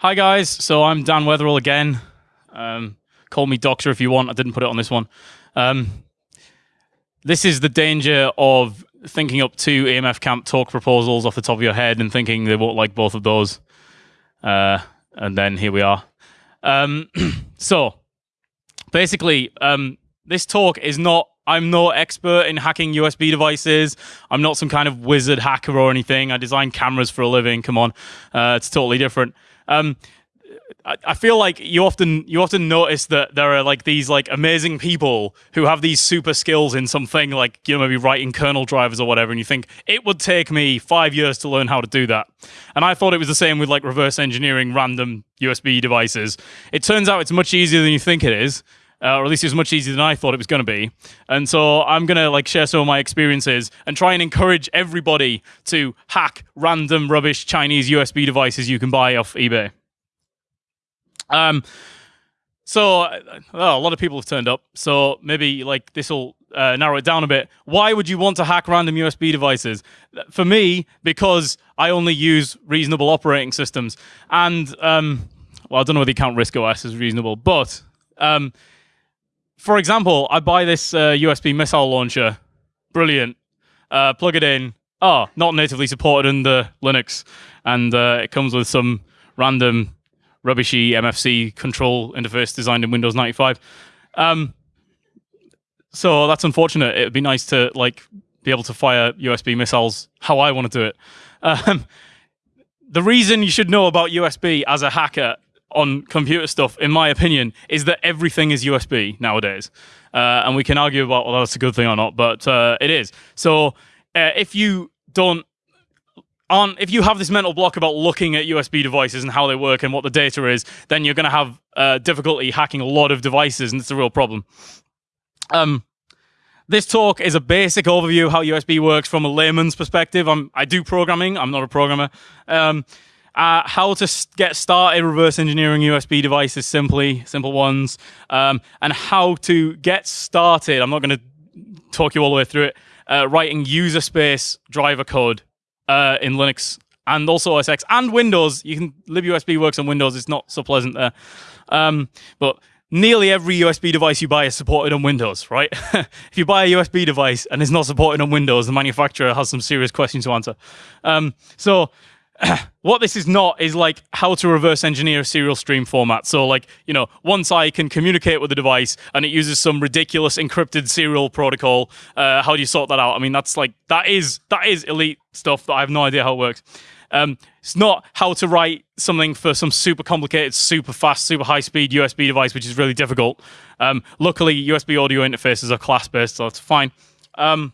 Hi guys, so I'm Dan Weatherall again. Um, call me Doctor if you want. I didn't put it on this one. Um, this is the danger of thinking up two EMF camp talk proposals off the top of your head and thinking they won't like both of those. Uh, and then here we are. Um, so basically, um, this talk is not. I'm no expert in hacking USB devices. I'm not some kind of wizard hacker or anything. I design cameras for a living. Come on, uh, it's totally different. Um, I, feel like you often you often notice that there are like these like amazing people who have these super skills in something like you know maybe writing kernel drivers or whatever, and you think it would take me five years to learn how to do that. And I thought it was the same with like reverse engineering random USB devices. It turns out it's much easier than you think it is. Uh, or at least it was much easier than I thought it was going to be. And so I'm going to like share some of my experiences and try and encourage everybody to hack random rubbish Chinese USB devices you can buy off eBay. Um, so well, a lot of people have turned up. So maybe like this will uh, narrow it down a bit. Why would you want to hack random USB devices? For me, because I only use reasonable operating systems, and um, well, I don't know whether you count RISC OS as reasonable, but um, for example, I buy this uh, USB missile launcher, brilliant. Uh, plug it in. Oh, not natively supported under Linux, and uh, it comes with some random rubbishy MFC control interface designed in Windows 95. Um, so that's unfortunate. It would be nice to like be able to fire USB missiles how I want to do it. Um, the reason you should know about USB as a hacker on computer stuff, in my opinion, is that everything is USB nowadays. Uh, and we can argue about whether that's a good thing or not, but uh, it is. So uh, if you don't on if you have this mental block about looking at USB devices and how they work and what the data is, then you're going to have uh, difficulty hacking a lot of devices, and it's a real problem. Um, this talk is a basic overview of how USB works from a layman's perspective. I'm, I do programming. I'm not a programmer. Um, uh, how to get started reverse engineering USB devices simply, simple ones, um, and how to get started. I'm not going to talk you all the way through it. Uh, writing user space driver code uh, in Linux and also OS X and Windows. You can libUSB works on Windows. It's not so pleasant there, um, but nearly every USB device you buy is supported on Windows, right? if you buy a USB device and it's not supported on Windows, the manufacturer has some serious questions to answer. Um, so what this is not is like how to reverse engineer a serial stream format. So like, you know, once I can communicate with the device and it uses some ridiculous encrypted serial protocol. Uh, how do you sort that out? I mean, that's like, that is, that is elite stuff that I have no idea how it works. Um, it's not how to write something for some super complicated, super fast, super high speed USB device, which is really difficult. Um, luckily, USB audio interfaces are class based, so that's fine. Um,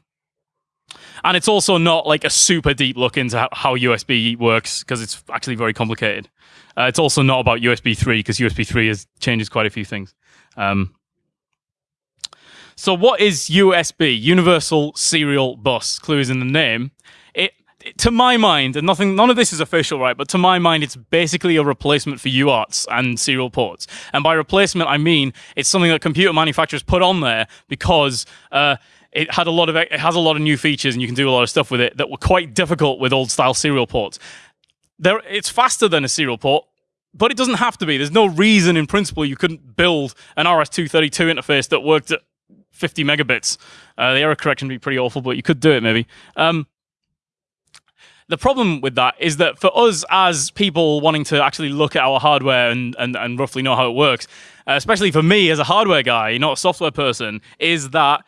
and it's also not like a super deep look into how, USB works because it's actually very complicated. Uh, it's also not about USB 3 because USB 3 has changes quite a few things. Um, so what is USB? Universal Serial Bus. Clue is in the name. It, it, to my mind, and nothing, none of this is official, right? But to my mind, it's basically a replacement for UARTs and serial ports. And by replacement, I mean it's something that computer manufacturers put on there because uh, it had a lot of it has a lot of new features and you can do a lot of stuff with it that were quite difficult with old style serial ports. There, it's faster than a serial port, but it doesn't have to be. There's no reason in principle you couldn't build an RS-232 interface that worked at 50 megabits. Uh, the error correction would be pretty awful, but you could do it maybe. Um, the problem with that is that for us as people wanting to actually look at our hardware and, and, and roughly know how it works, uh, especially for me as a hardware guy, not a software person, is that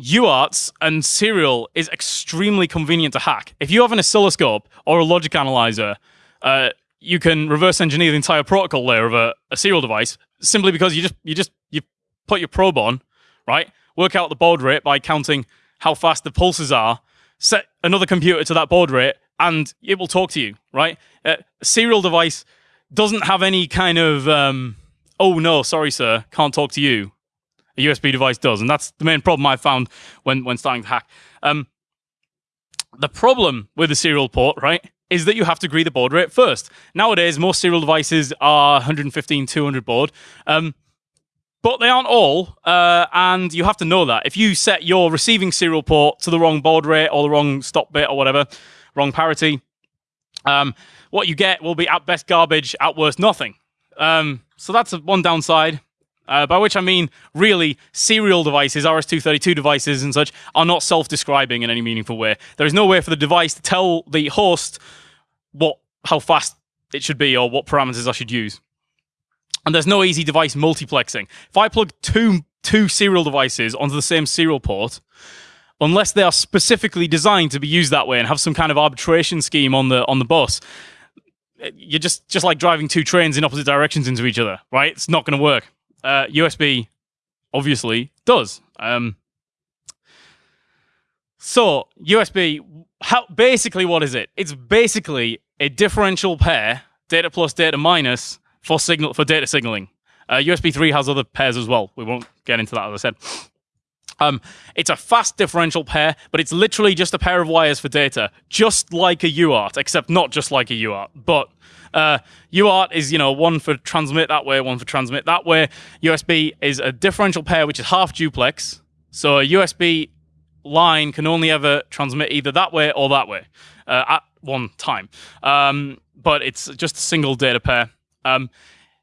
UARTs and serial is extremely convenient to hack. If you have an oscilloscope or a logic analyzer, uh, you can reverse engineer the entire protocol layer of a, a, serial device simply because you just you just you put your probe on, right? Work out the baud rate by counting how fast the pulses are. Set another computer to that baud rate, and it will talk to you, right? Uh, a serial device doesn't have any kind of um, oh no, sorry sir, can't talk to you a USB device does, and that's the main problem I found when when starting to hack. Um, the problem with the serial port, right, is that you have to agree the baud rate first. Nowadays, most serial devices are 115, 200 baud. Um, but they aren't all, uh, and you have to know that. If you set your receiving serial port to the wrong baud rate or the wrong stop bit or whatever, wrong parity, um, what you get will be at best garbage, at worst nothing. Um, so that's one downside. Uh, by which I mean, really, serial devices, RS-232 devices and such, are not self-describing in any meaningful way. There is no way for the device to tell the host what, how fast it should be or what parameters I should use. And there's no easy device multiplexing. If I plug two two serial devices onto the same serial port, unless they are specifically designed to be used that way and have some kind of arbitration scheme on the on the bus, you're just just like driving two trains in opposite directions into each other, right? It's not going to work. Uh, USB obviously does. Um, so USB, how basically what is it? It's basically a differential pair, data plus, data minus for signal for data signaling. Uh, USB 3 has other pairs as well. We won't get into that, as I said. Um, it's a fast differential pair, but it's literally just a pair of wires for data, just like a UART, except not just like a UART. But uh, UART is, you know, one for transmit that way, one for transmit that way. USB is a differential pair, which is half duplex. So a USB line can only ever transmit either that way or that way uh, at one time. Um, but it's just a single data pair. Um,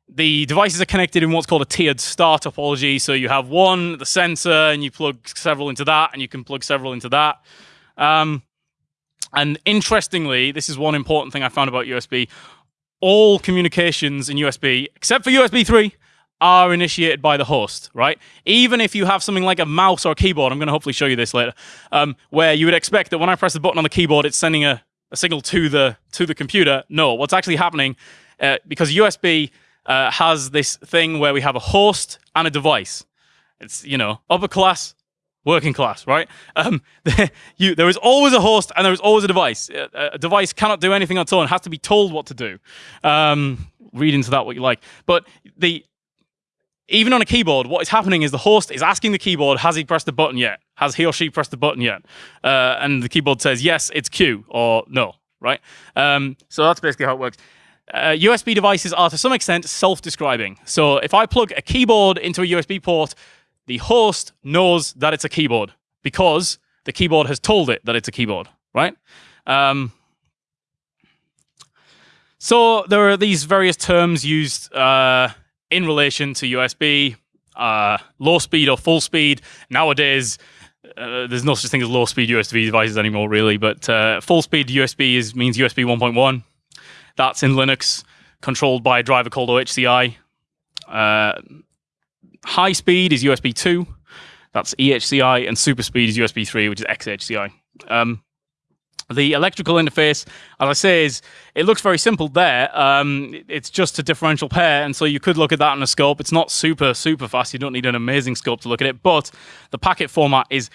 the devices are connected in what's called a tiered star topology. So you have one, the sensor, and you plug several into that, and you can plug several into that. Um, and interestingly, this is one important thing I found about USB. All communications in USB, except for USB 3, are initiated by the host, right? Even if you have something like a mouse or a keyboard, I'm going to hopefully show you this later, um, where you would expect that when I press the button on the keyboard, it's sending a, a signal to the to the computer. No, what's actually happening, uh, because USB uh, has this thing where we have a host and a device. It's, you know, upper class, working class, right? Um, you, there is always a host and there is always a device. A, a, device cannot do anything on its own, it has to be told what to do. Um, read into that what you like. But the even on a keyboard, what is happening is the host is asking the keyboard, has he pressed the button yet? Has he or she pressed the button yet? Uh, and the keyboard says, yes, it's Q, or no, right? Um, so that's basically how it works uh, USB devices are to some extent self-describing. So if I plug a keyboard into a USB port, the host knows that it's a keyboard because the keyboard has told it that it's a keyboard, right? Um, so there are these various terms used uh, in relation to USB, uh, low speed or full speed. Nowadays, uh, there's no such thing as low speed USB devices anymore, really, but uh, full speed USB is, means USB 1.1. That's in Linux, controlled by a driver called OHCI. Uh, high speed is USB 2. That's EHCI. And super speed is USB 3, which is XHCI. Um, the electrical interface, as I say, is it looks very simple there. Um, it's just a differential pair, and so you could look at that in a scope. It's not super, super fast. You don't need an amazing scope to look at it, but the packet format is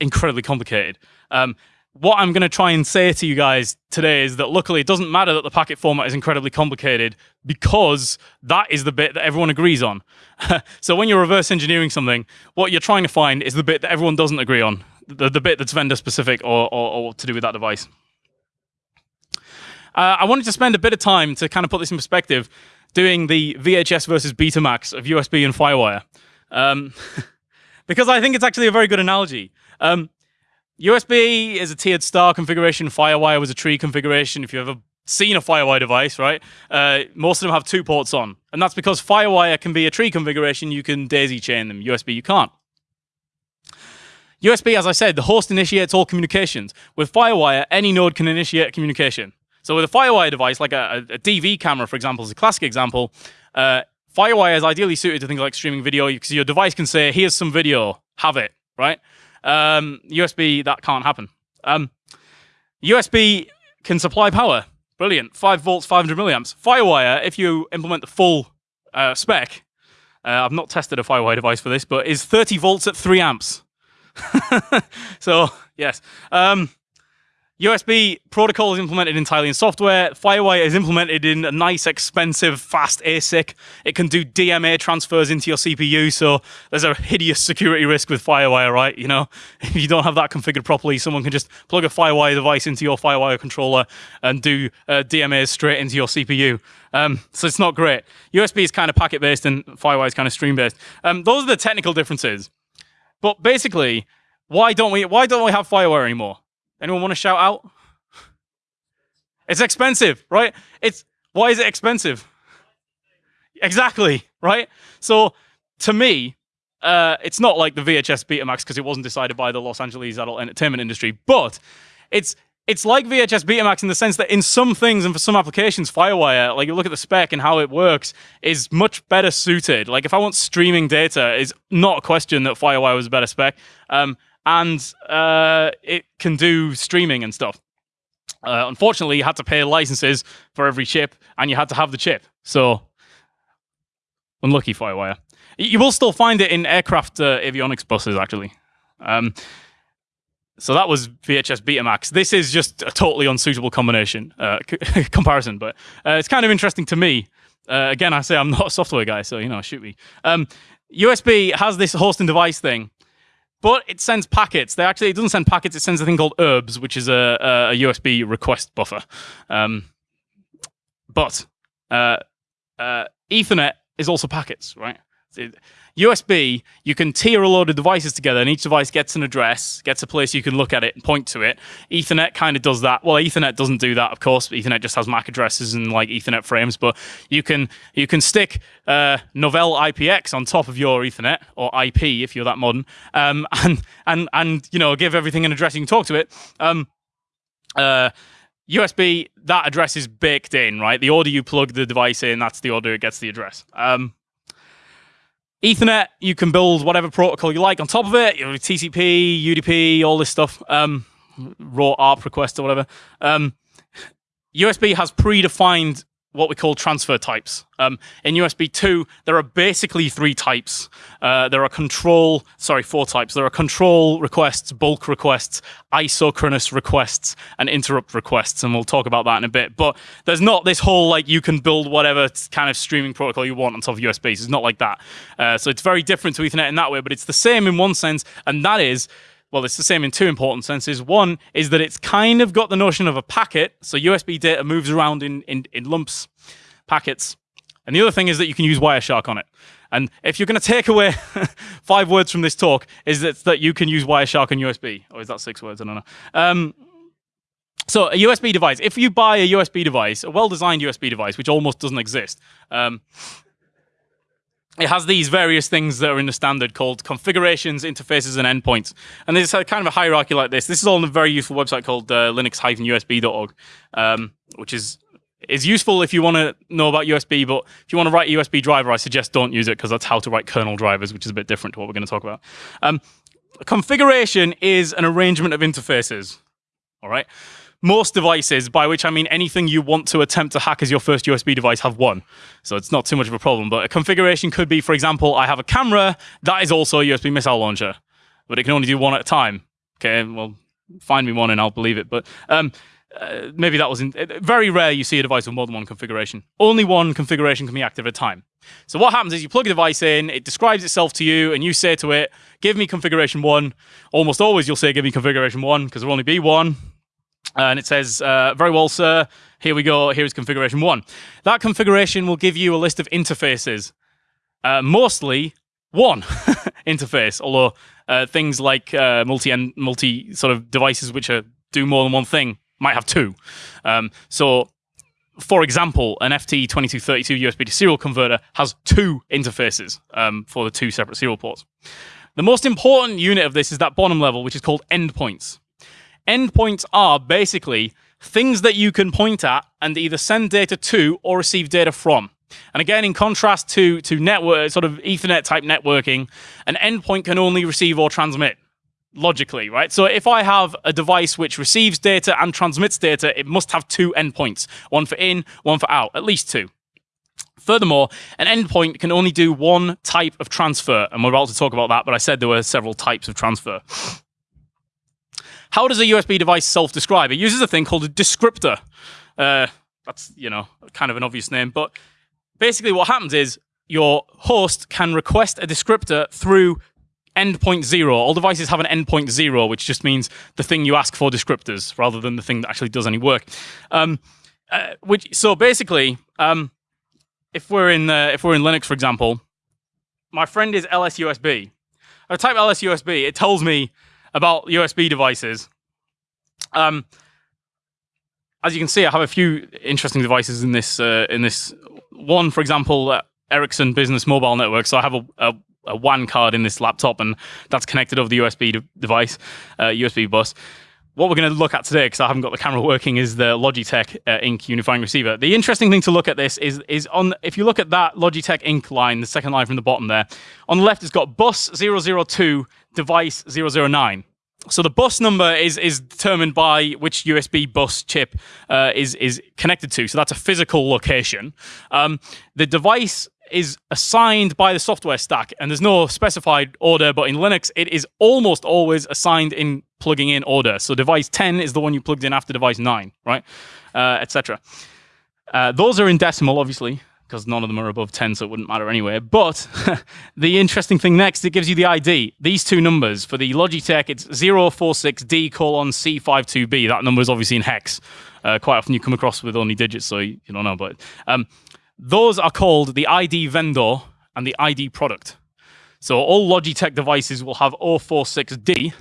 incredibly complicated. Um, what I'm going to try and say to you guys today is that luckily it doesn't matter that the packet format is incredibly complicated because that is the bit that everyone agrees on. so when you're reverse engineering something, what you're trying to find is the bit that everyone doesn't agree on, the, the bit that's vendor specific or, or, or to do with that device. Uh, I wanted to spend a bit of time to kind of put this in perspective, doing the VHS versus Betamax of USB and FireWire. Um, because I think it's actually a very good analogy. Um, USB is a tiered star configuration. FireWire was a tree configuration. If you've ever seen a FireWire device, right, uh, most of them have two ports on. And that's because FireWire can be a tree configuration. You can daisy chain them. USB, you can't. USB, as I said, the host initiates all communications. With FireWire, any node can initiate communication. So with a FireWire device, like a, a DV camera, for example, is a classic example, uh, FireWire is ideally suited to things like streaming video because your device can say, here's some video, have it, right? Um, USB, that can't happen. Um, USB can supply power. Brilliant. 5 volts, 500 milliamps. Firewire, if you implement the full uh, spec, uh, I've not tested a Firewire device for this, but is 30 volts at 3 amps. so, yes. Um, USB protocol is implemented entirely in software. Firewire is implemented in a nice, expensive, fast ASIC. It can do DMA transfers into your CPU, so there's a hideous security risk with Firewire, right? You know, if you don't have that configured properly, someone can just plug a Firewire device into your Firewire controller and do uh, DMAs straight into your CPU. Um, so it's not great. USB is kind of packet-based and Firewire is kind of stream-based. Um, those are the technical differences. But basically, why don't we why don't we have Firewire anymore? Anyone want to shout out? It's expensive, right? It's why is it expensive? Exactly, right? So to me, uh, it's not like the VHS Betamax because it wasn't decided by the Los Angeles adult entertainment industry, but it's it's like VHS Betamax in the sense that in some things and for some applications, FireWire, like you look at the spec and how it works, is much better suited. Like if I want streaming data, is not a question that FireWire was a better spec, um, and uh, it can do streaming and stuff. Uh, unfortunately, you had to pay licenses for every chip, and you had to have the chip. So unlucky FireWire. You will still find it in aircraft uh, avionics buses, actually. Um, so that was VHS Betamax. This is just a totally unsuitable combination uh, comparison, but uh, it's kind of interesting to me. Uh, again, I say I'm not a software guy, so you know, shoot me. Um, USB has this host and device thing, but it sends packets. They actually it doesn't send packets. It sends a thing called herbs, which is a, a USB request buffer. Um, but uh, uh, Ethernet is also packets, right? USB, you can tier a load of devices together, and each device gets an address, gets a place you can look at it and point to it. Ethernet kind of does that. Well, Ethernet doesn't do that, of course. Ethernet just has MAC addresses and like Ethernet frames, but you can you can stick uh, Novell IPX on top of your Ethernet or IP if you're that modern, um, and and and you know give everything an address you can talk to it. Um, uh, USB, that address is baked in, right? The order you plug the device in, that's the order it gets the address. Um, Ethernet, you can build whatever protocol you like on top of it. TCP, UDP, all this stuff. Um, raw ARP request or whatever. Um, USB has predefined what we call transfer types. Um, in USB 2, there are basically three types. Uh, there are control, sorry, four types. There are control requests, bulk requests, isochronous requests, and interrupt requests. And we'll talk about that in a bit. But there's not this whole, like, you can build whatever kind of streaming protocol you want on top of USB. It's not like that. Uh, so it's very different to Ethernet in that way, but it's the same in one sense, and that is well, it's the same in two important senses. One is that it's kind of got the notion of a packet, so USB data moves around in, in, in lumps, packets. And the other thing is that you can use Wireshark on it. And if you're going to take away five words from this talk, is that, that you can use Wireshark on USB. Or is that six words? I don't know. Um, so a USB device, if you buy a USB device, a well-designed USB device, which almost doesn't exist, um, it has these various things that are in the standard called configurations, interfaces, and endpoints. And there's a kind of a hierarchy like this. This is all on a very useful website called uh, linux-usb.org, um, which is is useful if you want to know about USB, but if you want to write a USB driver, I suggest don't use it because that's how to write kernel drivers, which is a bit different to what we're going to talk about. Um, configuration is an arrangement of interfaces, all right? Most devices, by which I mean anything you want to attempt to hack as your first USB device, have one. So it's not too much of a problem. But a configuration could be, for example, I have a camera that is also a USB missile launcher, but it can only do one at a time. Okay, well, find me one and I'll believe it. But um, uh, maybe that was in, uh, very rare you see a device with more than one configuration. Only one configuration can be active at a time. So what happens is you plug a device in, it describes itself to you, and you say to it, give me configuration one. Almost always you'll say, give me configuration one, because there'll only be one. Uh, and it says, uh, very well, sir, here we go, here's configuration one. That configuration will give you a list of interfaces, uh, mostly one interface, although uh, things like uh, multi end multi sort of devices which are, do more than one thing might have two. Um, so, for example, an FT2232 USB to serial converter has two interfaces um, for the two separate serial ports. The most important unit of this is that bottom level, which is called endpoints. Endpoints are basically things that you can point at and either send data to or receive data from. And again, in contrast to, to network, sort of Ethernet type networking, an endpoint can only receive or transmit logically, right? So if I have a device which receives data and transmits data, it must have two endpoints, one for in, one for out, at least two. Furthermore, an endpoint can only do one type of transfer, and we're about to talk about that, but I said there were several types of transfer. How does a USB device self-describe? It uses a thing called a descriptor. Uh, that's, you know, kind of an obvious name, but basically what happens is your host can request a descriptor through endpoint zero. All devices have an endpoint zero, which just means the thing you ask for descriptors rather than the thing that actually does any work. Um, uh, which so basically, um, if we're in uh, if we're in Linux, for example, my friend is LSUSB. I type LSUSB, it tells me about USB devices. Um, as you can see, I have a few interesting devices in this. Uh, in this one, for example, uh, Ericsson Business Mobile Network. So I have a, a, a, WAN card in this laptop, and that's connected over the USB de- device, uh, USB bus. What we're going to look at today, because I haven't got the camera working, is the Logitech uh, Inc. unifying receiver. The interesting thing to look at this is is on if you look at that Logitech Inc. line, the second line from the bottom there, on the left it's got bus 002, device 009 so the bus number is is determined by which USB bus chip uh, is is connected to. So that's a physical location. Um, the device is assigned by the software stack, and there's no specified order. But in Linux, it is almost always assigned in plugging in order. So device 10 is the one you plugged in after device 9, right, uh, etc. Uh, those are in decimal, obviously because none of them are above 10, so it wouldn't matter anyway. But the interesting thing next, it gives you the ID. These two numbers for the Logitech, it's 046D colon C52B. That number is obviously in hex. Uh, quite often you come across with only digits, so you, don't know. But um, those are called the ID vendor and the ID product. So all Logitech devices will have 046D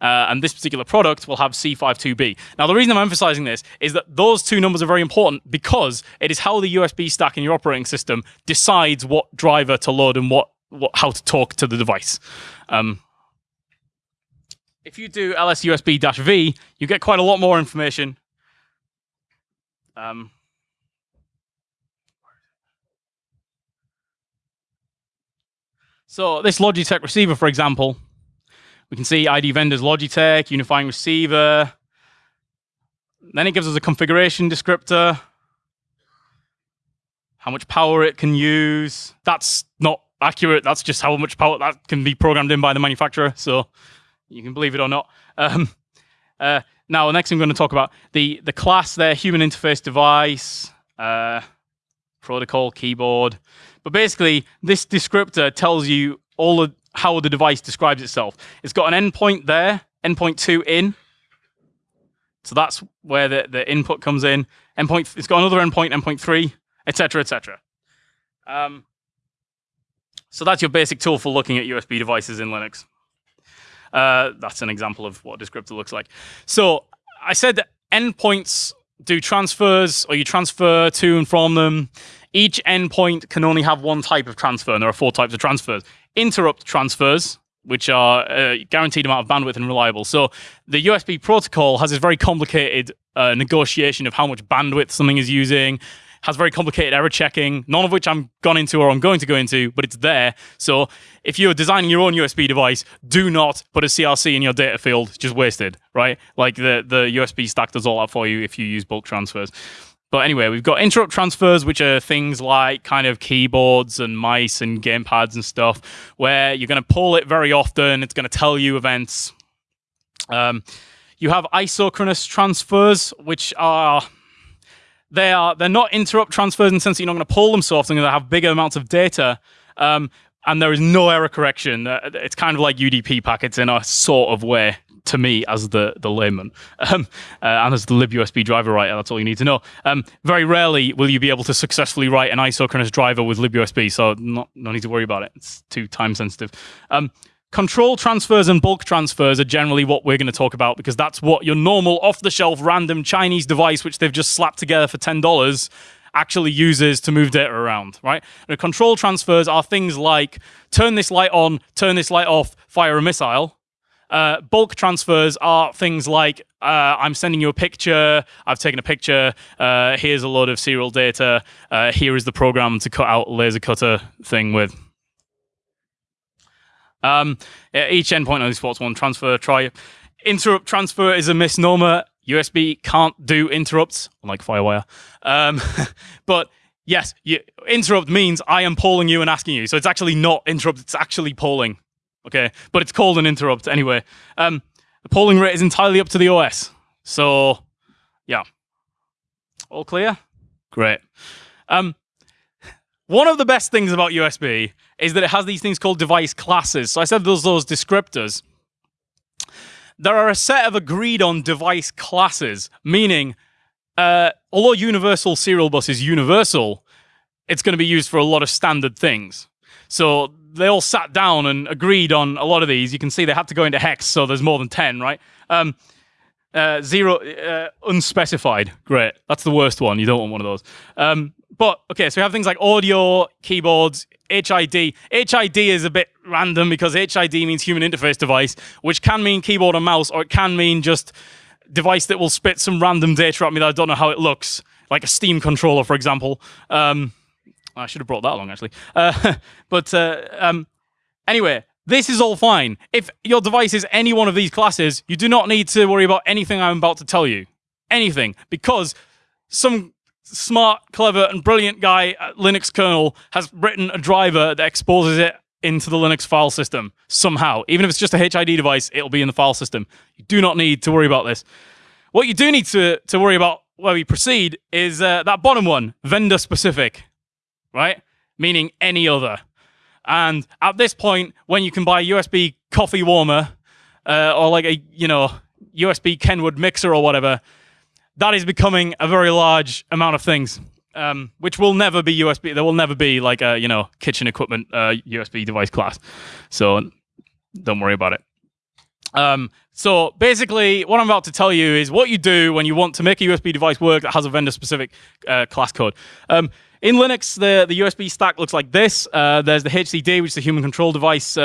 uh, and this particular product will have C52B. Now, the reason I'm emphasizing this is that those two numbers are very important because it is how the USB stack in your operating system decides what driver to load and what, what how to talk to the device. Um, if you do lsusb-v, you get quite a lot more information. Um, so this Logitech receiver, for example, we can see ID vendors Logitech, unifying receiver. Then it gives us a configuration descriptor, how much power it can use. That's not accurate. That's just how much power that can be programmed in by the manufacturer. So you can believe it or not. Um, uh, now, next I'm going to talk about the the class there, human interface device, uh, protocol, keyboard. But basically, this descriptor tells you all the how the device describes itself. It's got an endpoint there, endpoint two in. So that's where the, the input comes in. Endpoint, it's got another endpoint, endpoint three, etc., etc. Um, so that's your basic tool for looking at USB devices in Linux. Uh, that's an example of what a descriptor looks like. So I said that endpoints do transfers, or you transfer to and from them. Each endpoint can only have one type of transfer, and there are four types of transfers interrupt transfers, which are a uh, guaranteed amount of bandwidth and reliable. So the USB protocol has this very complicated uh, negotiation of how much bandwidth something is using, has very complicated error checking, none of which I'm gone into or I'm going to go into, but it's there. So if you're designing your own USB device, do not put a CRC in your data field, just wasted, right? Like the, the USB stack does all that for you if you use bulk transfers. But anyway, we've got interrupt transfers, which are things like kind of keyboards and mice and gamepads and stuff, where you're going to pull it very often. It's going to tell you events. Um, you have isochronous transfers, which are they are they're not interrupt transfers in the sense that you're not going to pull them so often. They have bigger amounts of data. Um, and there is no error correction. Uh, it's kind of like UDP packets in a sort of way to me as the the layman um, uh, and as the libusb driver writer that's all you need to know um, very rarely will you be able to successfully write an isochronous driver with libusb so not no need to worry about it it's too time sensitive um, control transfers and bulk transfers are generally what we're going to talk about because that's what your normal off the shelf random chinese device which they've just slapped together for $10 actually uses to move data around, right? And control transfers are things like turn this light on, turn this light off, fire a missile, uh, bulk transfers are things like uh, I'm sending you a picture, I've taken a picture, uh, here's a load of serial data, uh, here is the program to cut out laser cutter thing with. Um, each endpoint only supports one transfer. Try interrupt transfer is a misnomer. USB can't do interrupts, unlike FireWire. Um, but yes, you, interrupt means I am polling you and asking you. So it's actually not interrupt, it's actually polling. Okay, but it's called an interrupt anyway. Um, the polling rate is entirely up to the OS. So, yeah. All clear? Great. Um, one of the best things about USB is that it has these things called device classes. So I said those those descriptors. There are a set of agreed on device classes, meaning uh, although universal serial bus is universal, it's going to be used for a lot of standard things. So they all sat down and agreed on a lot of these. You can see they had to go into hex, so there's more than 10, right? Um, Uh, zero uh, unspecified. Great. That's the worst one. You don't want one of those. Um, but okay, so we have things like audio, keyboards, HID. HID is a bit random because HID means human interface device, which can mean keyboard and mouse, or it can mean just device that will spit some random data at me that I don't know how it looks, like a Steam controller, for example. Um, I should have brought that along actually. Uh, but uh, um, anyway, this is all fine. If your device is any one of these classes, you do not need to worry about anything I'm about to tell you. Anything. Because some smart, clever, and brilliant guy at Linux kernel has written a driver that exposes it into the Linux file system somehow. Even if it's just a HID device, it'll be in the file system. You do not need to worry about this. What you do need to, to worry about where we proceed is uh, that bottom one, vendor specific, right? Meaning any other. And at this point, when you can buy a USB coffee warmer uh, or like a, you know, USB Kenwood mixer or whatever, that is becoming a very large amount of things, um, which will never be USB. There will never be like a you know kitchen equipment uh, USB device class. So don't worry about it. Um, so basically, what I'm about to tell you is what you do when you want to make a USB device work that has a vendor-specific uh, class code. Um, in Linux, the, the USB stack looks like this. Uh, there's the HCD, which is the human control device uh,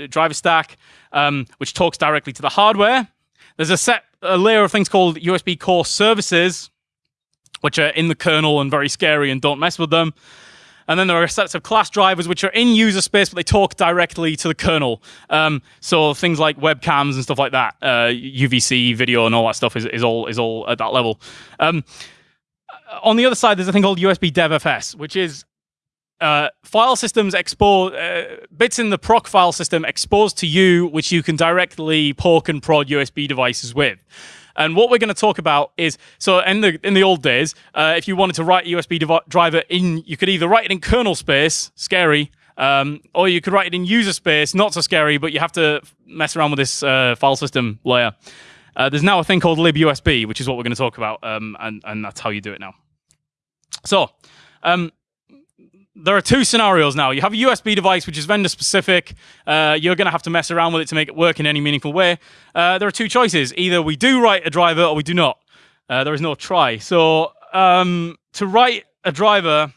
uh, driver stack, um, which talks directly to the hardware. There's a set a layer of things called USB core services, which are in the kernel and very scary and don't mess with them. And then there are sets of class drivers which are in user space, but they talk directly to the kernel. Um, so things like webcams and stuff like that, uh, UVC video and all that stuff is, is all is all at that level. Um, on the other side, there's a thing called USB DevFS, which is uh, file systems expose uh, bits in the proc file system exposed to you, which you can directly poke and prod USB devices with. And what we're going to talk about is so in the in the old days, uh, if you wanted to write a USB driver in, you could either write it in kernel space, scary, um, or you could write it in user space, not so scary, but you have to mess around with this uh, file system layer. Uh, there's now a thing called libUSB, which is what we're going to talk about, um, and and that's how you do it now. So. Um, there are two scenarios now. You have a USB device, which is vendor specific. Uh, you're going to have to mess around with it to make it work in any meaningful way. Uh, there are two choices. Either we do write a driver or we do not. Uh, there is no try. So um, to write a driver,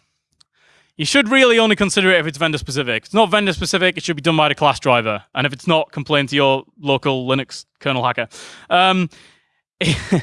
you should really only consider it if it's vendor specific. It's not vendor specific, it should be done by the class driver. And if it's not, complain to your local Linux kernel hacker. Um,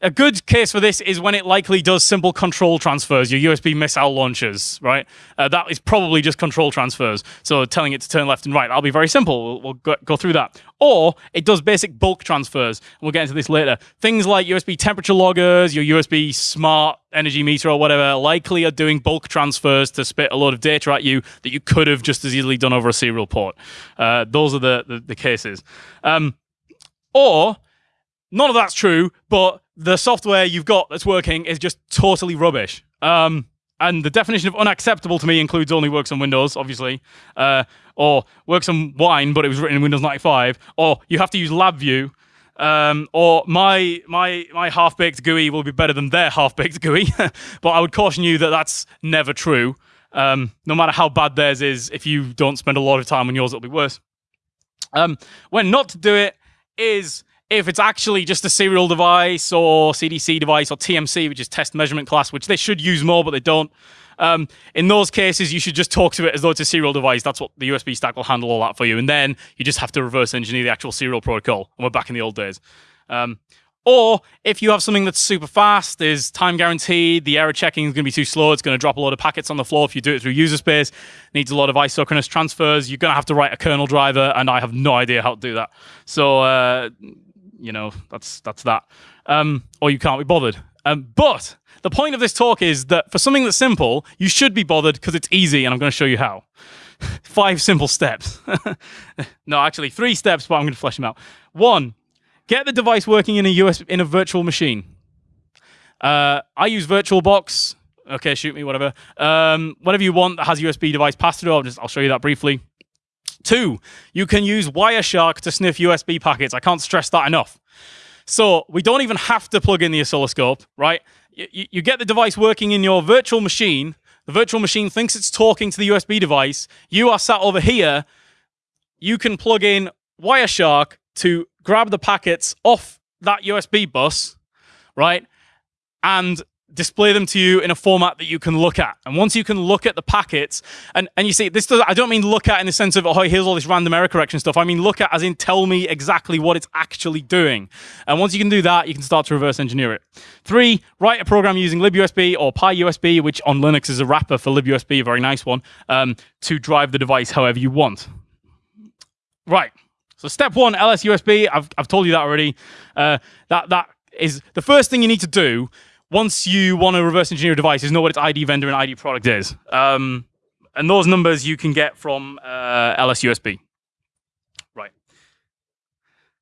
a good case for this is when it likely does simple control transfers, your USB missile launchers, right? Uh, that is probably just control transfers. So telling it to turn left and right, that'll be very simple. We'll, we'll go, through that. Or it does basic bulk transfers. We'll get into this later. Things like USB temperature loggers, your USB smart energy meter or whatever, likely are doing bulk transfers to spit a load of data at you that you could have just as easily done over a serial port. Uh, those are the, the, the cases. Um, or none of that's true, but the software you've got that's working is just totally rubbish. Um, and the definition of unacceptable to me includes only works on Windows, obviously, uh, or works on Wine, but it was written in Windows 95, or you have to use LabVIEW, um, or my my my half baked GUI will be better than their half baked GUI. but I would caution you that that's never true. Um, no matter how bad theirs is, if you don't spend a lot of time on yours, it'll be worse. Um, when not to do it is if it's actually just a serial device or CDC device or TMC, which is test measurement class, which they should use more, but they don't. Um, in those cases, you should just talk to it as though it's a serial device. That's what the USB stack will handle all that for you. And then you just have to reverse engineer the actual serial protocol. And we're back in the old days. Um, or if you have something that's super fast, is time guaranteed, the error checking is going to be too slow, it's going to drop a lot of packets on the floor if you do it through user space, needs a lot of isochronous transfers, you're going to have to write a kernel driver, and I have no idea how to do that. So uh, you know, that's that's that. Um, or you can't be bothered. Um, but the point of this talk is that for something that's simple, you should be bothered because it's easy, and I'm going to show you how. Five simple steps. no, actually, three steps, but I'm going to flesh them out. One, get the device working in a US in a virtual machine. Uh, I use VirtualBox. Okay, shoot me, whatever. Um, whatever you want that has USB device pass through. I'll just I'll show you that briefly. Two, you can use Wireshark to sniff USB packets. I can't stress that enough. So we don't even have to plug in the oscilloscope, right? You, you get the device working in your virtual machine. The virtual machine thinks it's talking to the USB device. You are sat over here. You can plug in Wireshark to grab the packets off that USB bus, right, and display them to you in a format that you can look at. And once you can look at the packets, and, and you see, this does, I don't mean look at in the sense of, oh, here's all this random error correction stuff. I mean look at as in tell me exactly what it's actually doing. And once you can do that, you can start to reverse engineer it. Three, write a program using libUSB or PyUSB, which on Linux is a wrapper for libUSB, a very nice one, um, to drive the device however you want. Right. So step one, LSUSB. I've, I've told you that already. Uh, that that is the first thing you need to do once you want to reverse engineer a device is know what its ID vendor and ID product is. Um, and those numbers you can get from uh, LSUSB. Right.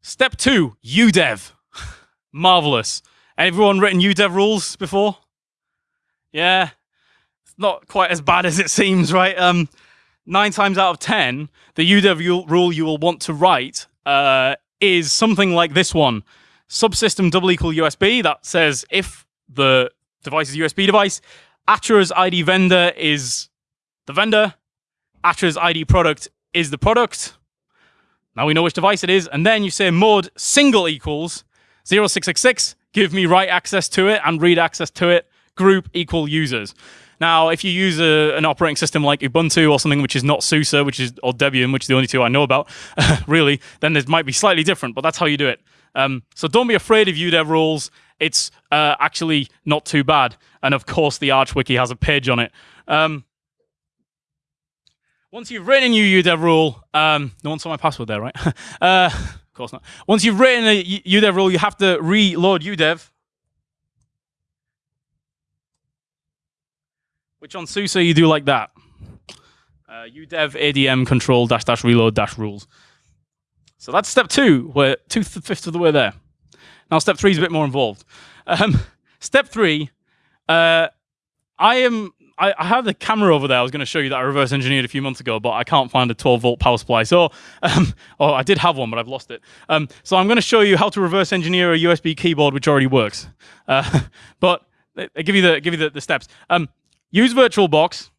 Step two, UDEV. Marvelous. Everyone written UDEV rules before? Yeah. It's not quite as bad as it seems, right? Um, nine times out of 10, the UDEV rule you will want to write uh, is something like this one. Subsystem double equal USB that says if the device is USB device. Atra's ID vendor is the vendor. Atra's ID product is the product. Now we know which device it is. And then you say mod single equals 0666, give me write access to it and read access to it, group equal users. Now, if you use a, an operating system like Ubuntu or something which is not SUSE, which is or Debian, which is the only two I know about, really, then this might be slightly different, but that's how you do it. Um, so don't be afraid of UDEV rules it's uh, actually not too bad. And of course, the Arch Wiki has a page on it. Um, once you've written a new UDEV rule, um, no one saw my password there, right? uh, of course not. Once you've written a UDEV rule, you have to reload UDEV. Which on SUSE you do like that. Uh, UDEV ADM control dash dash reload dash rules. So that's step two. We're two fifths of the way there. Now, step three is a bit more involved. Um, step three, uh, I am. I, I, have the camera over there. I was going to show you that I reverse engineered a few months ago, but I can't find a 12 volt power supply. So, um, oh, I did have one, but I've lost it. Um, so I'm going to show you how to reverse engineer a USB keyboard which already works. Uh, but I uh, give you the give you the, the steps. Um, use VirtualBox.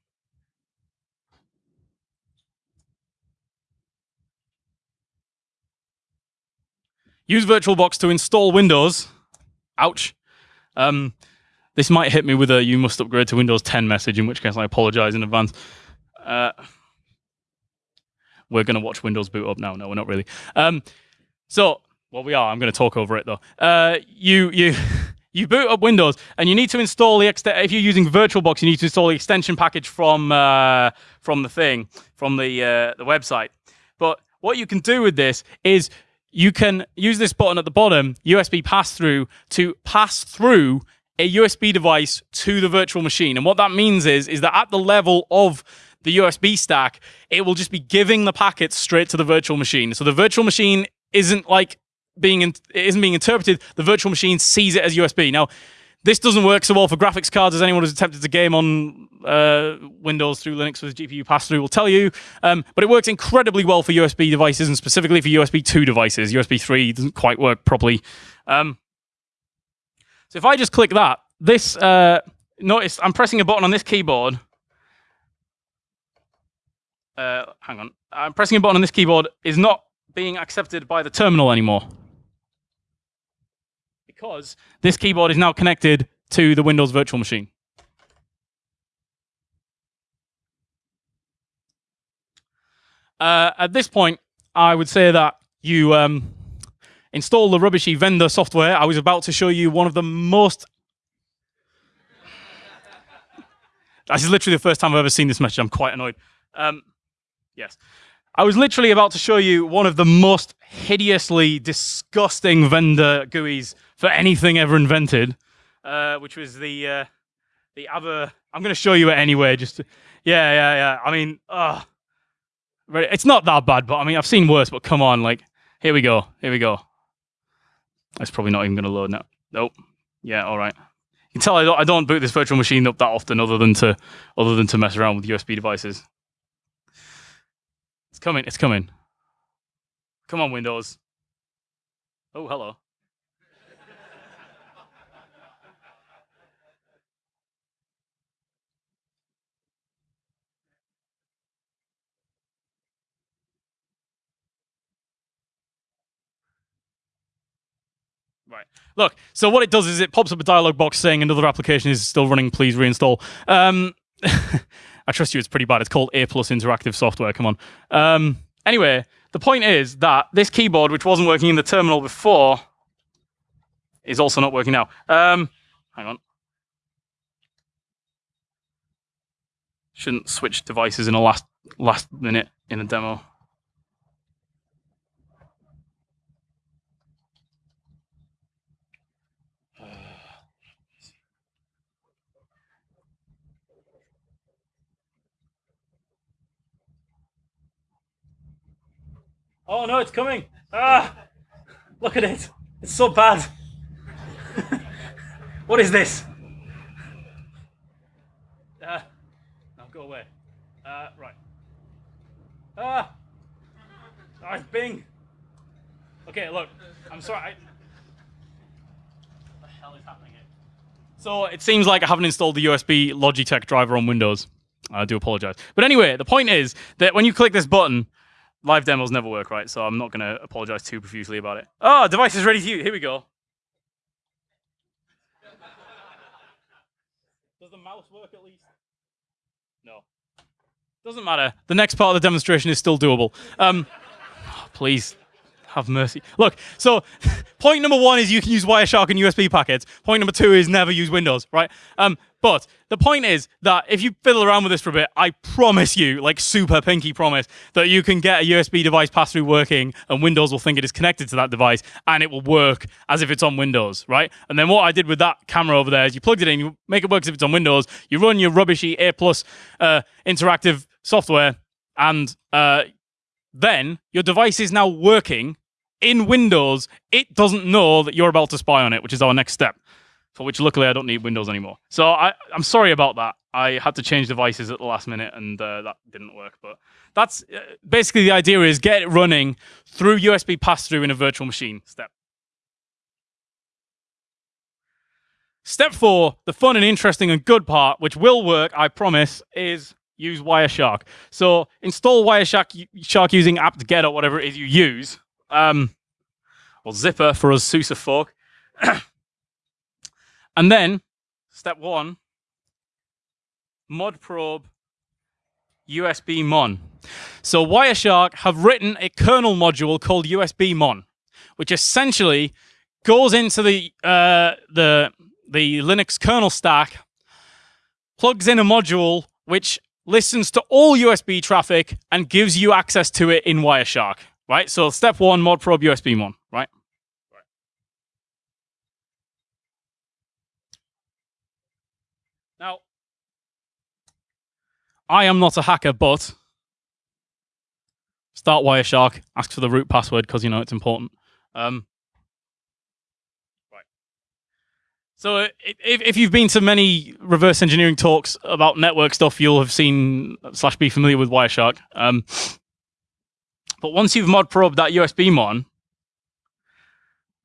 Use VirtualBox to install Windows. Ouch. Um, this might hit me with a you must upgrade to Windows 10 message, in which case I apologize in advance. Uh, we're going to watch Windows boot up now. No, we're not really. Um, so, well, we are. I'm going to talk over it though. Uh, you, you, you boot up Windows, and you need to install the if you're using VirtualBox, you need to install the extension package from uh, from the thing from the uh, the website. But what you can do with this is you can use this button at the bottom, USB pass through, to pass through a USB device to the virtual machine. And what that means is, is that at the level of the USB stack, it will just be giving the packets straight to the virtual machine. So the virtual machine isn't like being, in, it isn't being interpreted. The virtual machine sees it as USB. Now, this doesn't work so well for graphics cards as anyone who's attempted to game on uh, Windows through Linux with GPU pass-through will tell you. Um, but it works incredibly well for USB devices and specifically for USB 2 devices. USB 3 doesn't quite work properly. Um, so if I just click that, this, uh, notice I'm pressing a button on this keyboard. Uh, hang on. I'm pressing a button on this keyboard is not being accepted by the terminal anymore because this keyboard is now connected to the Windows virtual machine. Uh, at this point, I would say that you um, install the rubbishy vendor software. I was about to show you one of the most. this is literally the first time I've ever seen this message. I'm quite annoyed. Um, yes. I was literally about to show you one of the most hideously disgusting vendor GUIs for anything ever invented, uh, which was the uh, the other. I'm going to show you it anyway. Just to, yeah, yeah, yeah. I mean, uh, it's not that bad, but I mean, I've seen worse. But come on, like, here we go, here we go. That's probably not even going to load now. Nope. Yeah, all right. You can tell I don't, I don't boot this virtual machine up that often, other than to other than to mess around with USB devices. It's coming. It's coming. Come on, Windows. Oh, hello. Right. Look, so what it does is it pops up a dialog box saying another application is still running, please reinstall. Um, I trust you, it's pretty bad. It's called A plus interactive software. Come on. Um, anyway, the point is that this keyboard, which wasn't working in the terminal before, is also not working now. Um, hang on. Shouldn't switch devices in a last last minute in a demo. Oh no, it's coming! Ah, look at it. It's so bad. what is this? Uh, no, go away. Uh, right. Ah! Ah, it's Bing! Okay, look, I'm sorry. I... What the hell is happening here? So it seems like I haven't installed the USB Logitech driver on Windows. I do apologize. But anyway, the point is that when you click this button, live demos never work right, so I'm not going to apologize too profusely about it. Oh, device is ready to use. Here we go. Does the mouse work at least? No. Doesn't matter. The next part of the demonstration is still doable. Um, oh, please have mercy. Look, so point number one is you can use Wireshark and USB packets. Point number two is never use Windows, right? Um, but the point is that if you fiddle around with this for a bit, I promise you, like super pinky promise, that you can get a USB device pass through working and Windows will think it is connected to that device and it will work as if it's on Windows, right? And then what I did with that camera over there is you plugged it in, you make it work as if it's on Windows, you run your rubbishy A plus uh, interactive software, and uh, then your device is now working in Windows. It doesn't know that you're about to spy on it, which is our next step for which luckily I don't need Windows anymore. So I, I'm sorry about that. I had to change devices at the last minute and uh, that didn't work. But that's uh, basically the idea is get it running through USB pass-through in a virtual machine step. Step four, the fun and interesting and good part, which will work, I promise, is use Wireshark. So install Wireshark Shark using apt-get or whatever it is you use. Um, or zypper for us SUSE folk. And then, step one, modprobe USB mon. So Wireshark have written a kernel module called USB mon, which essentially goes into the uh, the the Linux kernel stack, plugs in a module which listens to all USB traffic and gives you access to it in Wireshark. Right. So step one, modprobe USB mon. Right. Now, I am not a hacker, but start Wireshark, ask for the root password because you know it's important. Um, right. So if, if you've been to many reverse engineering talks about network stuff, you'll have seen slash be familiar with Wireshark. Um, but once you've mod probed that USB mon,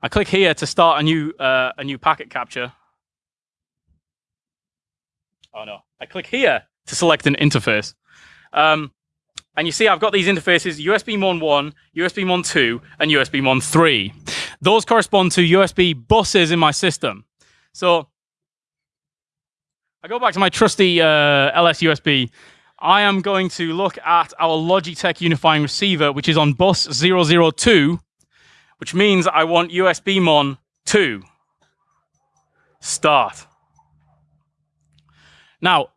I click here to start a new uh, a new packet capture. Oh no. I click here to select an interface. Um, and you see I've got these interfaces, USB Mon 1, USB Mon 2, and USB Mon 3. Those correspond to USB buses in my system. So I go back to my trusty uh, lsusb. I am going to look at our Logitech unifying receiver, which is on bus 002, which means I want USB Mon 2. Start. Now,